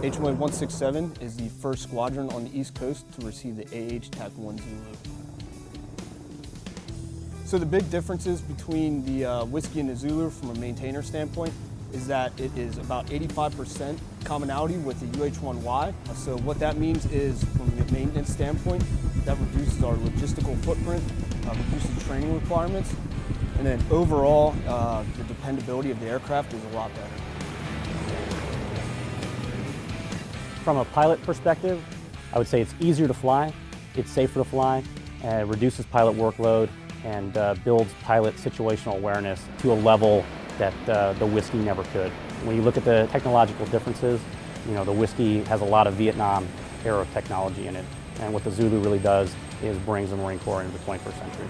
HMA-167 is the first squadron on the East Coast to receive the AH TAC-1 Zulu. So the big differences between the uh, Whiskey and the Zulu from a maintainer standpoint is that it is about 85% commonality with the UH-1Y. So what that means is from a maintenance standpoint, that reduces our logistical footprint, uh, reduces training requirements, and then overall, uh, the dependability of the aircraft is a lot better. From a pilot perspective, I would say it's easier to fly, it's safer to fly, uh, reduces pilot workload, and uh, builds pilot situational awareness to a level that uh, the Whiskey never could. When you look at the technological differences, you know, the Whiskey has a lot of Vietnam era technology in it. And what the Zulu really does is brings the Marine Corps into the 21st century.